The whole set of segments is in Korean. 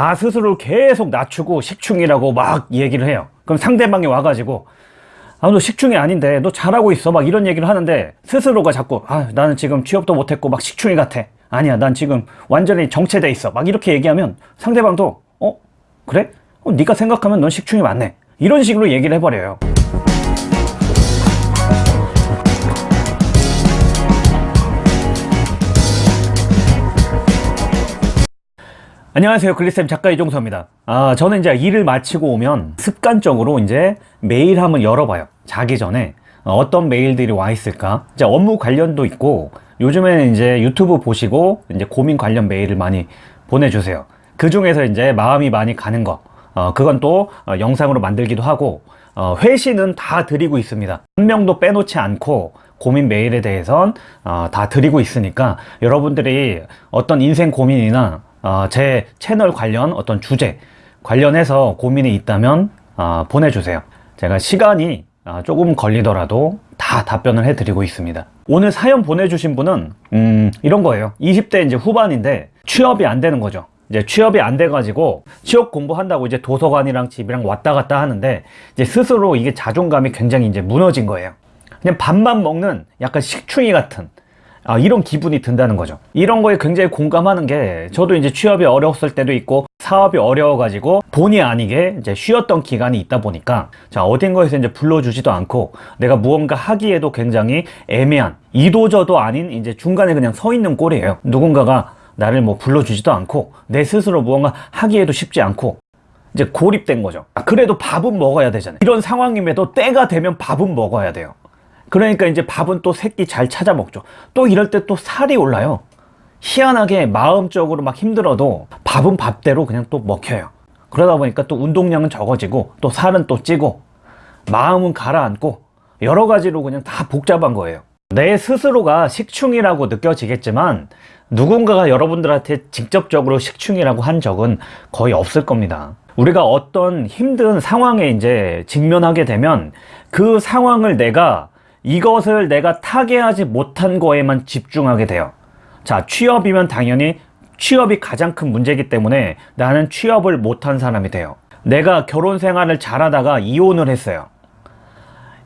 나 스스로 계속 낮추고 식충이라고 막 얘기를 해요. 그럼 상대방이 와가지고 아 너 식충이 아닌데 너 잘하고 있어. 막 이런 얘기를 하는데 스스로가 자꾸 아 나는 지금 취업도 못했고 막 식충이 같아. 아니야 난 지금 완전히 정체돼 있어. 막 이렇게 얘기하면 상대방도 어 그래? 어, 네가 생각하면 넌 식충이 맞네. 이런 식으로 얘기를 해버려요 안녕하세요. 글리쌤 작가 이종서입니다. 아 저는 이제 일을 마치고 오면 습관적으로 이제 메일 한번 열어봐요. 자기 전에 어떤 메일들이 와 있을까? 이제 업무 관련도 있고 요즘에는 이제 유튜브 보시고 이제 고민 관련 메일을 많이 보내주세요. 그 중에서 이제 마음이 많이 가는 거 어, 그건 또 어, 영상으로 만들기도 하고 어, 회신은 다 드리고 있습니다. 한 명도 빼놓지 않고 고민 메일에 대해선 어, 다 드리고 있으니까 여러분들이 어떤 인생 고민이나 어, 제 채널 관련 어떤 주제 관련해서 고민이 있다면 어, 보내주세요. 제가 시간이 어, 조금 걸리더라도 다 답변을 해드리고 있습니다. 오늘 사연 보내주신 분은 음, 이런 거예요. 20대 이제 후반인데 취업이 안 되는 거죠. 이제 취업이 안 돼가지고 취업 공부한다고 이제 도서관이랑 집이랑 왔다 갔다 하는데 이제 스스로 이게 자존감이 굉장히 이제 무너진 거예요. 그냥 밥만 먹는 약간 식충이 같은 아, 이런 기분이 든다는 거죠. 이런 거에 굉장히 공감하는 게 저도 이제 취업이 어려웠을 때도 있고 사업이 어려워가지고 본의 아니게 이제 쉬었던 기간이 있다 보니까 자 어딘가에서 이제 불러주지도 않고 내가 무언가 하기에도 굉장히 애매한 이도저도 아닌 이제 중간에 그냥 서 있는 꼴이에요. 누군가가 나를 뭐 불러주지도 않고 내 스스로 무언가 하기에도 쉽지 않고 이제 고립된 거죠. 아, 그래도 밥은 먹어야 되잖아요. 이런 상황임에도 때가 되면 밥은 먹어야 돼요 그러니까 이제 밥은 또 새끼 잘 찾아 먹죠. 또 이럴 때 또 살이 올라요. 희한하게 마음적으로 막 힘들어도 밥은 밥대로 그냥 또 먹혀요. 그러다 보니까 또 운동량은 적어지고 또 살은 또 찌고 마음은 가라앉고 여러 가지로 그냥 다 복잡한 거예요. 내 스스로가 식충이라고 느껴지겠지만 누군가가 여러분들한테 직접적으로 식충이라고 한 적은 거의 없을 겁니다. 우리가 어떤 힘든 상황에 이제 직면하게 되면 그 상황을 내가 이것을 내가 타개하지 못한 거에만 집중하게 돼요. 자 취업이면 당연히 취업이 가장 큰 문제이기 때문에 나는 취업을 못한 사람이 돼요. 내가 결혼 생활을 잘하다가 이혼을 했어요.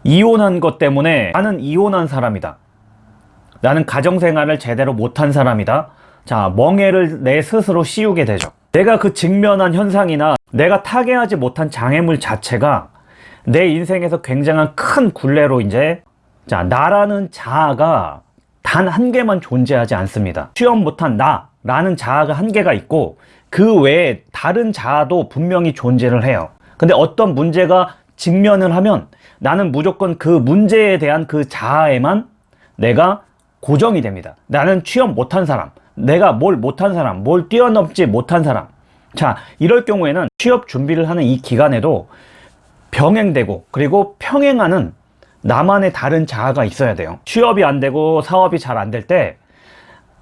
이혼한 것 때문에 나는 이혼한 사람이다. 나는 가정생활을 제대로 못한 사람이다. 자 멍해를 내 스스로 씌우게 되죠. 내가 그 직면한 현상이나 내가 타개하지 못한 장애물 자체가 내 인생에서 굉장한 큰 굴레로 이제 자 나라는 자아가 단 한 개만 존재하지 않습니다. 취업 못한 나 라는 자아가 한 개가 있고 그 외에 다른 자아도 분명히 존재를 해요. 근데 어떤 문제가 직면을 하면 나는 무조건 그 문제에 대한 그 자아에만 내가 고정이 됩니다. 나는 취업 못한 사람 내가 뭘 못한 사람 뭘 뛰어넘지 못한 사람. 자 이럴 경우에는 취업 준비를 하는 이 기간에도 병행되고 그리고 평행하는 나만의 다른 자아가 있어야 돼요. 취업이 안 되고 사업이 잘 안 될 때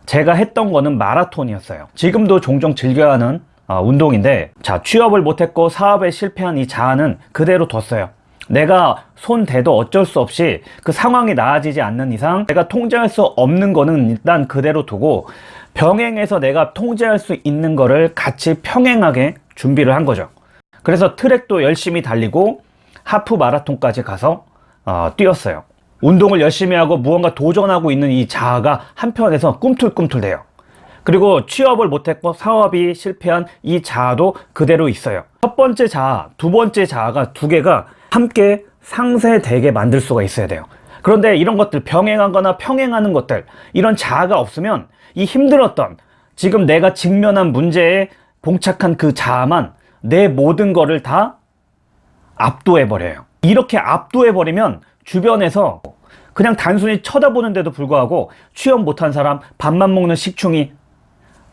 제가 했던 거는 마라톤이었어요. 지금도 종종 즐겨야 하는 어, 운동인데 자 취업을 못했고 사업에 실패한 이 자아는 그대로 뒀어요. 내가 손 대도 어쩔 수 없이 그 상황이 나아지지 않는 이상 내가 통제할 수 없는 거는 일단 그대로 두고 병행해서 내가 통제할 수 있는 거를 같이 평행하게 준비를 한 거죠. 그래서 트랙도 열심히 달리고 하프 마라톤까지 가서 어, 뛰었어요. 운동을 열심히 하고 무언가 도전하고 있는 이 자아가 한편에서 꿈틀꿈틀대요. 그리고 취업을 못했고 사업이 실패한 이 자아도 그대로 있어요. 첫 번째 자아, 두 번째 자아가 두 개가 함께 상쇄되게 만들 수가 있어야 돼요. 그런데 이런 것들 병행하거나 평행하는 것들 이런 자아가 없으면 이 힘들었던 지금 내가 직면한 문제에 봉착한 그 자아만 내 모든 거를 다 압도해 버려요 이렇게 압도해 버리면 주변에서 그냥 단순히 쳐다보는데도 불구하고 취업 못한 사람 밥만 먹는 식충이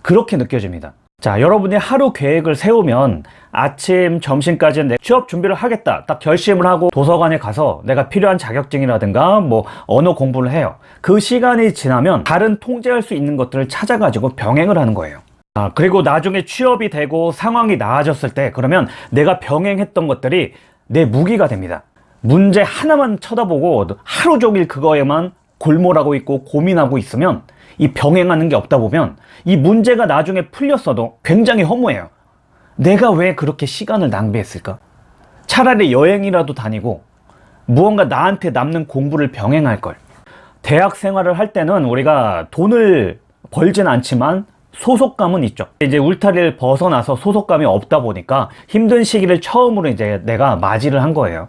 그렇게 느껴집니다. 자 여러분이 하루 계획을 세우면 아침 점심까지는 내 취업 준비를 하겠다. 딱 결심을 하고 도서관에 가서 내가 필요한 자격증이라든가 뭐 언어 공부를 해요. 그 시간이 지나면 다른 통제할 수 있는 것들을 찾아 가지고 병행을 하는 거예요. 아, 그리고 나중에 취업이 되고 상황이 나아졌을 때 그러면 내가 병행했던 것들이 내 무기가 됩니다 문제 하나만 쳐다보고 하루 종일 그거에만 골몰하고 있고 고민하고 있으면 이 병행하는 게 없다 보면 이 문제가 나중에 풀렸어도 굉장히 허무해요 내가 왜 그렇게 시간을 낭비했을까? 차라리 여행이라도 다니고 무언가 나한테 남는 공부를 병행할 걸. 대학 생활을 할 때는 우리가 돈을 벌진 않지만 소속감은 있죠. 이제 울타리를 벗어나서 소속감이 없다 보니까 힘든 시기를 처음으로 이제 내가 맞이를 한 거예요.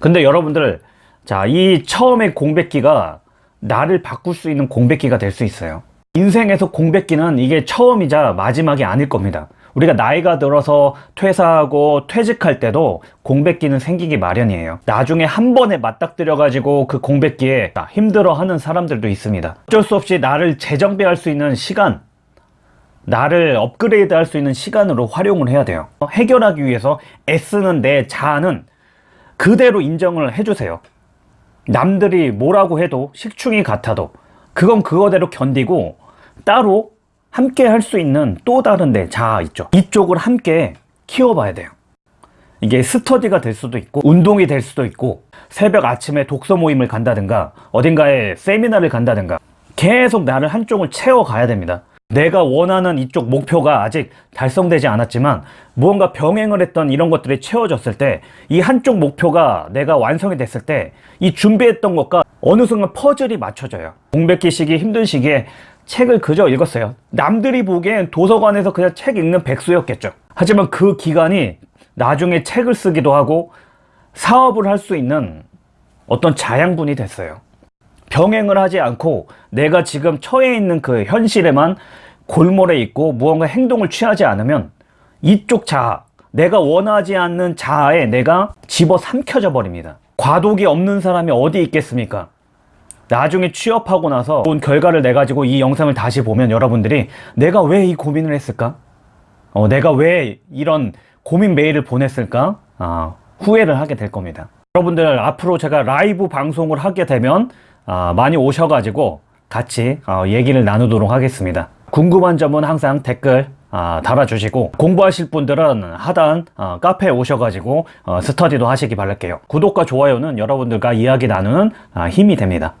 근데 여러분들, 자, 이 처음의 공백기가 나를 바꿀 수 있는 공백기가 될 수 있어요. 인생에서 공백기는 이게 처음이자 마지막이 아닐 겁니다. 우리가 나이가 들어서 퇴사하고 퇴직할 때도 공백기는 생기기 마련이에요. 나중에 한 번에 맞닥뜨려 가지고 그 공백기에 힘들어하는 사람들도 있습니다. 어쩔 수 없이 나를 재정비할 수 있는 시간, 나를 업그레이드 할 수 있는 시간으로 활용을 해야 돼요. 해결하기 위해서 애쓰는 내 자아는 그대로 인정을 해주세요. 남들이 뭐라고 해도 식충이 같아도 그건 그거대로 견디고 따로 함께 할 수 있는 또 다른 내 자아 있죠. 이쪽을 함께 키워봐야 돼요. 이게 스터디가 될 수도 있고 운동이 될 수도 있고 새벽 아침에 독서 모임을 간다든가 어딘가에 세미나를 간다든가 계속 나를 한쪽을 채워가야 됩니다. 내가 원하는 이쪽 목표가 아직 달성되지 않았지만 무언가 병행을 했던 이런 것들이 채워졌을 때 이 한쪽 목표가 내가 완성이 됐을 때 이 준비했던 것과 어느 순간 퍼즐이 맞춰져요. 공백기 시기 힘든 시기에 책을 그저 읽었어요. 남들이 보기엔 도서관에서 그냥 책 읽는 백수였겠죠. 하지만 그 기간이 나중에 책을 쓰기도 하고 사업을 할 수 있는 어떤 자양분이 됐어요. 병행을 하지 않고 내가 지금 처해 있는 그 현실에만 골몰해 있고 무언가 행동을 취하지 않으면 이쪽 자아, 내가 원하지 않는 자아에 내가 집어 삼켜져 버립니다. 과도기 없는 사람이 어디 있겠습니까? 나중에 취업하고 나서 온 결과를 내 가지고 이 영상을 다시 보면 여러분들이 내가 왜 이 고민을 했을까? 어, 내가 왜 이런 고민 메일을 보냈을까? 아, 후회를 하게 될 겁니다. 여러분들 앞으로 제가 라이브 방송을 하게 되면 아, 많이 오셔가지고 같이 어, 얘기를 나누도록 하겠습니다. 궁금한 점은 항상 댓글 아, 달아주시고 공부하실 분들은 하단 어, 카페에 오셔가지고 어, 스터디도 하시기 바랄게요. 구독과 좋아요는 여러분들과 이야기 나누는 아, 힘이 됩니다.